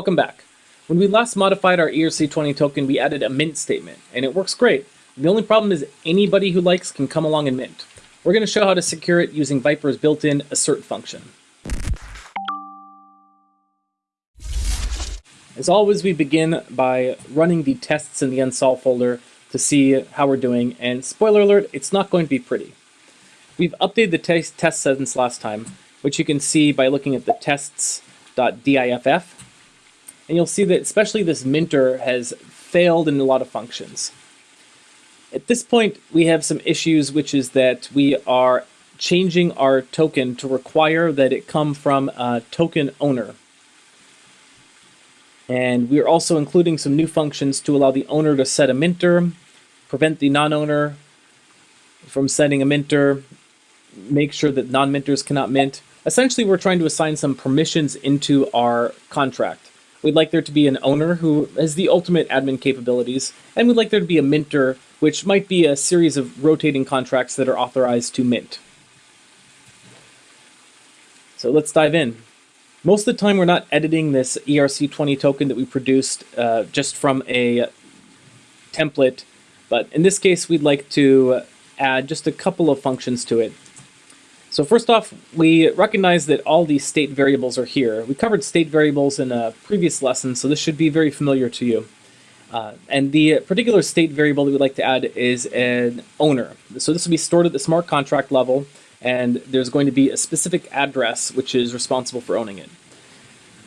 Welcome back. When we last modified our ERC20 token, we added a mint statement, and it works great. The only problem is anybody who likes can come along and mint. We're going to show how to secure it using Vyper's built-in assert function. As always, we begin by running the tests in the unsolved folder to see how we're doing, and spoiler alert, it's not going to be pretty. We've updated the test, test sentence last time, which you can see by looking at the tests.diff, and you'll see that especially this minter has failed in a lot of functions. At this point, we have some issues, which is that we are changing our token to require that it come from a token owner. And we are also including some new functions to allow the owner to set a minter, prevent the non-owner from setting a minter, make sure that non-minters cannot mint. Essentially, we're trying to assign some permissions into our contract. We'd like there to be an owner who has the ultimate admin capabilities, and we'd like there to be a minter, which might be a series of rotating contracts that are authorized to mint. So let's dive in. Most of the time, we're not editing this ERC20 token that we produced uh, just from a template, but in this case, we'd like to add just a couple of functions to it. So first off, we recognize that all these state variables are here. We covered state variables in a previous lesson, so this should be very familiar to you. Uh, and the particular state variable that we'd like to add is an owner. So this will be stored at the smart contract level, and there's going to be a specific address which is responsible for owning it.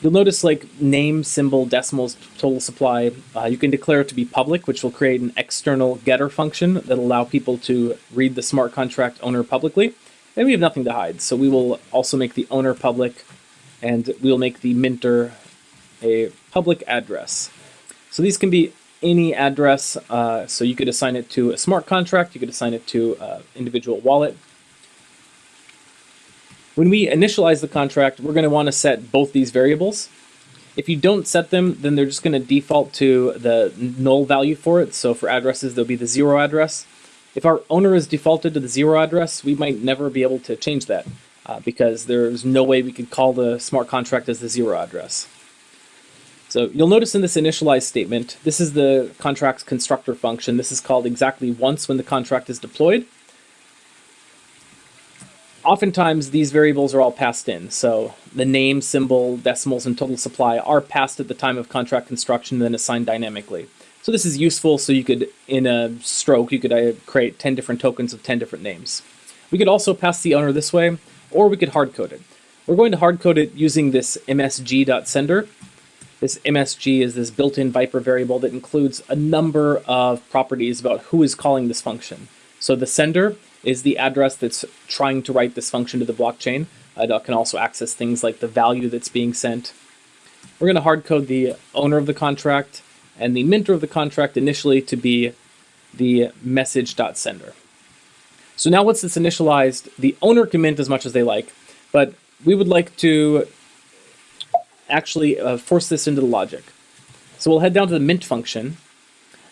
You'll notice like name, symbol, decimals, total supply, uh, you can declare it to be public, which will create an external getter function that'll allow people to read the smart contract owner publicly. And we have nothing to hide. So we will also make the owner public and we'll make the minter a public address. So these can be any address. Uh, so you could assign it to a smart contract. You could assign it to an individual wallet. When we initialize the contract, we're going to want to set both these variables. If you don't set them, then they're just going to default to the null value for it. So for addresses, there'll be the zero address. If our owner is defaulted to the zero address, we might never be able to change that uh, because there's no way we could call the smart contract as the zero address. So you'll notice in this initialize statement, this is the contract's constructor function. This is called exactly once when the contract is deployed. Oftentimes these variables are all passed in. So the name, symbol, decimals, and total supply are passed at the time of contract construction and then assigned dynamically. So this is useful so you could, in a stroke, you could uh, create 10 different tokens of 10 different names. We could also pass the owner this way, or we could hardcode it. We're going to hardcode it using this msg.sender. This msg is this built-in Vyper variable that includes a number of properties about who is calling this function. So the sender is the address that's trying to write this function to the blockchain. Uh, it can also access things like the value that's being sent. We're going to hardcode the owner of the contract, and the minter of the contract initially to be the message.sender. So now once it's initialized, the owner can mint as much as they like, but we would like to actually uh, force this into the logic. So we'll head down to the mint function,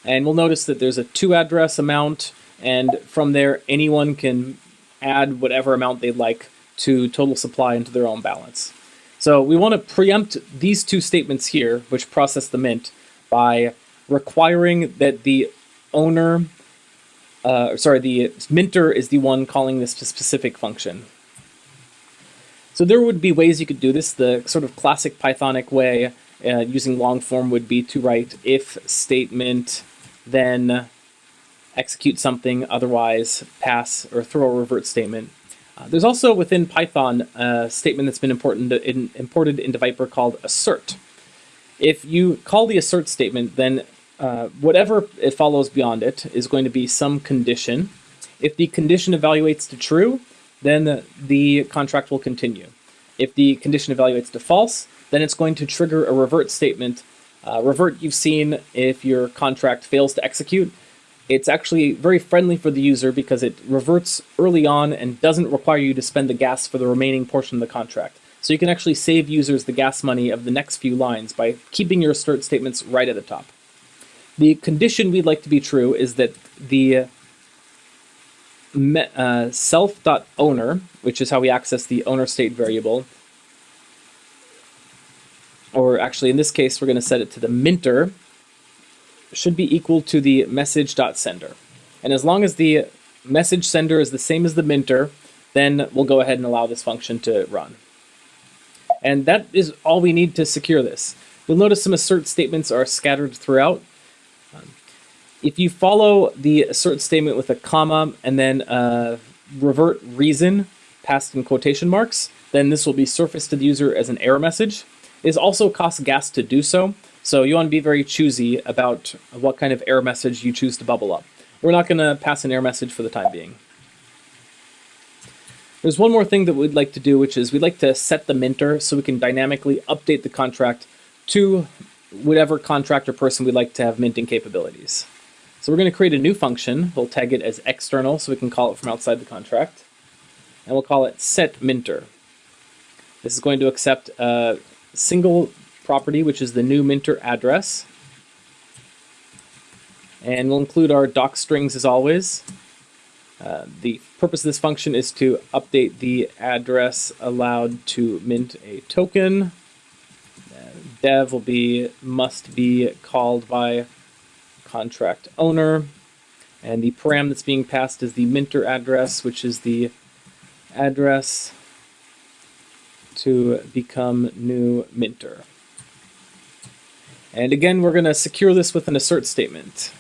and we'll notice that there's a to address amount, and from there anyone can add whatever amount they'd like to total supply into their own balance. So we want to preempt these two statements here, which process the mint, by requiring that the owner, uh, sorry, the minter is the one calling this specific function. So there would be ways you could do this. The sort of classic Pythonic way uh, using long form would be to write if statement, then execute something, otherwise pass or throw a revert statement. Uh, there's also within Python a statement that's been important in, imported into Vyper called assert. If you call the assert statement, then uh, whatever it follows beyond it is going to be some condition. If the condition evaluates to true, then the contract will continue. If the condition evaluates to false, then it's going to trigger a revert statement. Uh, revert you've seen if your contract fails to execute. It's actually very friendly for the user because it reverts early on and doesn't require you to spend the gas for the remaining portion of the contract. So you can actually save users the gas money of the next few lines by keeping your assert statements right at the top. The condition we'd like to be true is that the uh, self.owner, which is how we access the owner state variable, or actually in this case, we're going to set it to the minter, should be equal to the message.sender. And as long as the message sender is the same as the minter, then we'll go ahead and allow this function to run. And that is all we need to secure this. You'll notice some assert statements are scattered throughout. Um, if you follow the assert statement with a comma and then a revert reason passed in quotation marks, then this will be surfaced to the user as an error message. It also costs gas to do so, so you want to be very choosy about what kind of error message you choose to bubble up. We're not going to pass an error message for the time being. There's one more thing that we'd like to do, which is we'd like to set the minter so we can dynamically update the contract to whatever contract or person we'd like to have minting capabilities. So we're going to create a new function. We'll tag it as external so we can call it from outside the contract. And we'll call it set minter. This is going to accept a single property, which is the new minter address. And we'll include our doc strings as always. Uh, the purpose of this function is to update the address allowed to mint a token. Uh, dev will be must be called by contract owner. And the param that's being passed is the minter address, which is the address to become new minter. And again, we're going to secure this with an assert statement.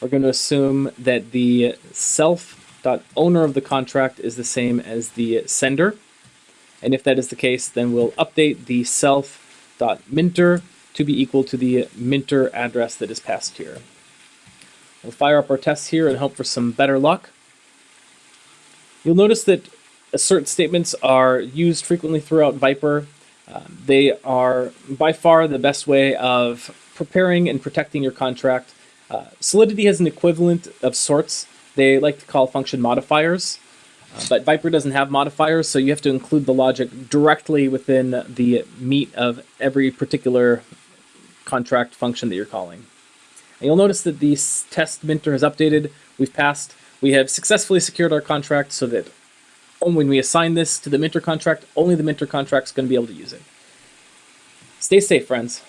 We're going to assume that the self.owner of the contract is the same as the sender. And if that is the case, then we'll update the self.minter to be equal to the minter address that is passed here. We'll fire up our tests here and hope for some better luck. You'll notice that assert statements are used frequently throughout Vyper. Uh, they are by far the best way of preparing and protecting your contract. Uh, Solidity has an equivalent of sorts. They like to call function modifiers, uh, but Vyper doesn't have modifiers, so you have to include the logic directly within the meat of every particular contract function that you're calling. And you'll notice that the test minter has updated. We've passed. We have successfully secured our contract so that when we assign this to the minter contract, only the minter contract is going to be able to use it. Stay safe, friends.